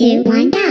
one, go!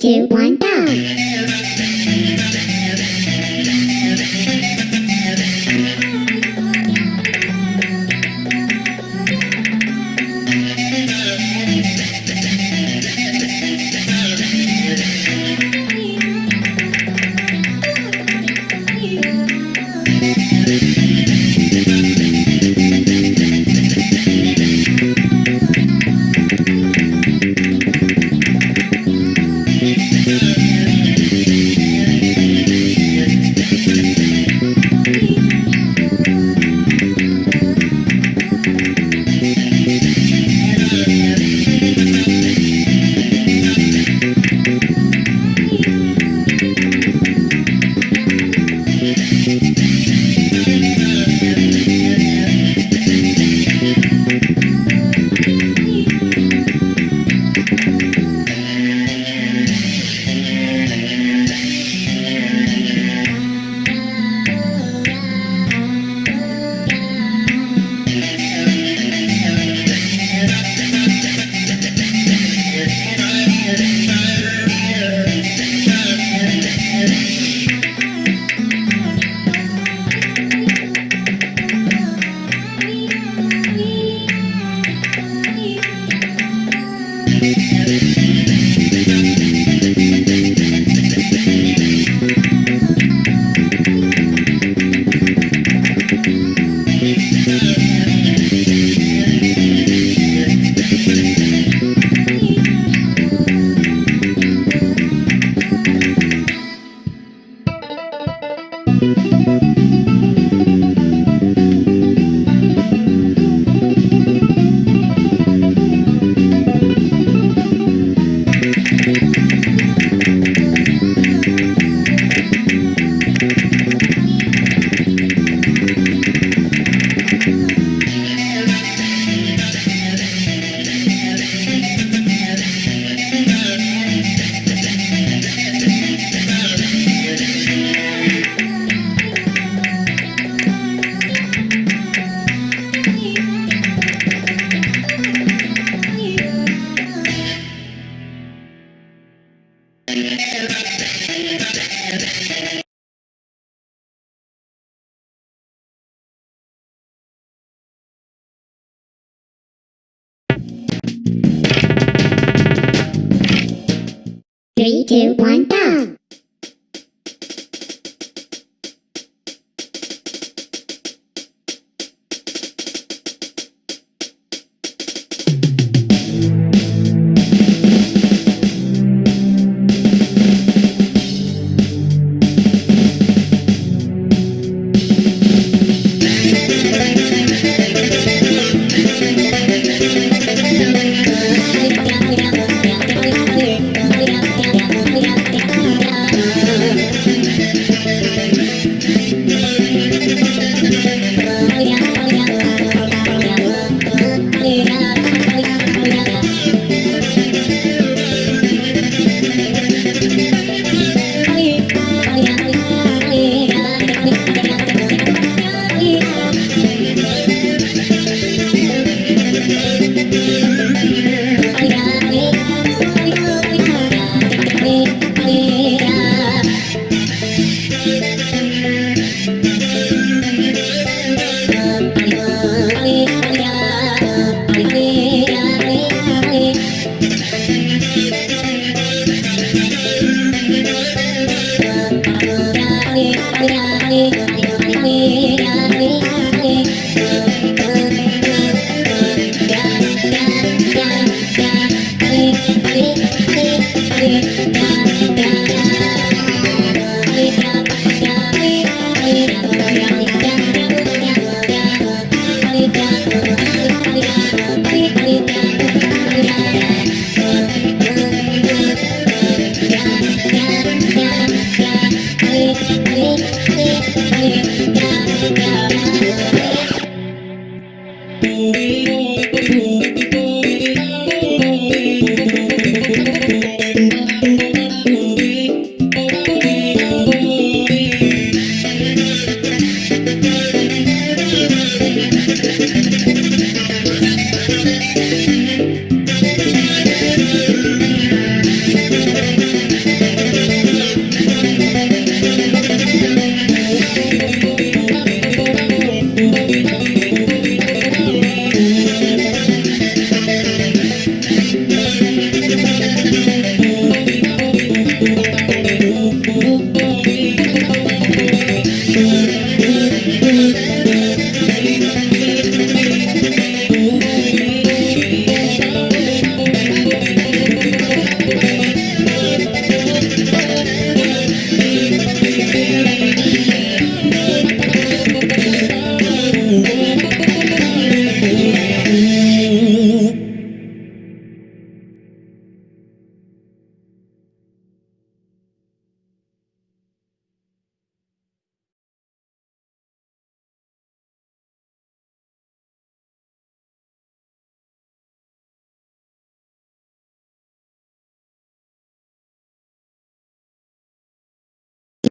two, one, go! Three, two, one, go!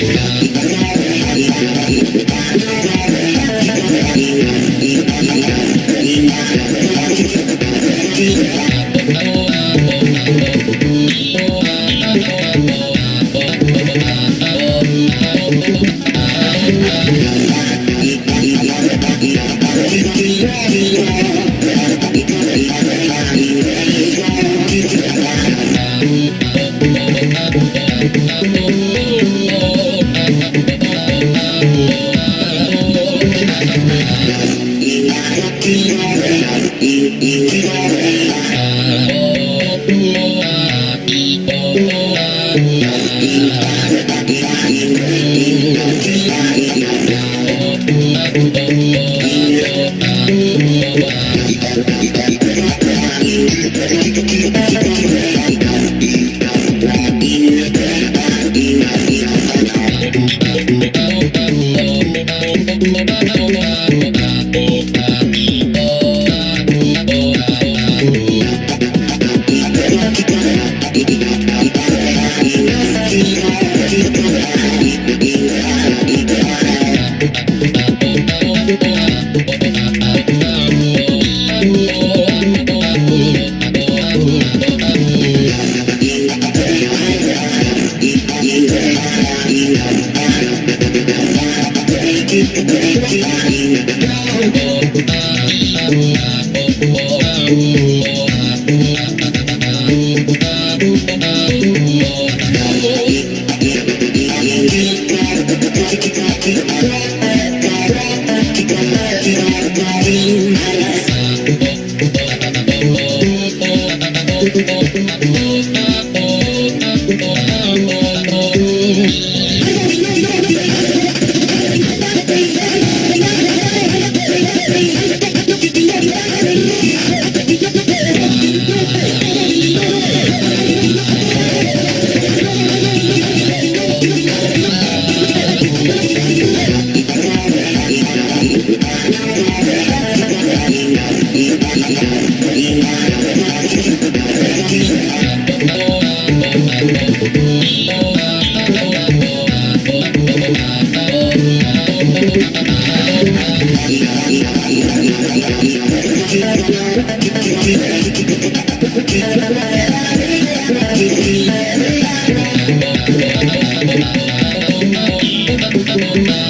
Shit.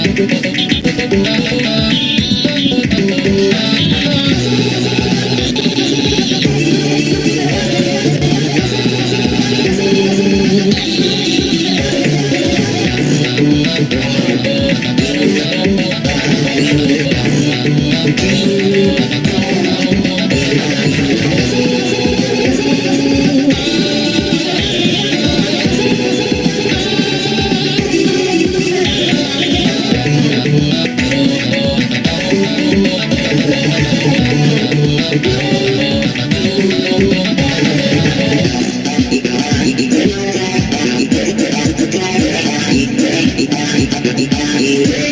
Thank you. yeah.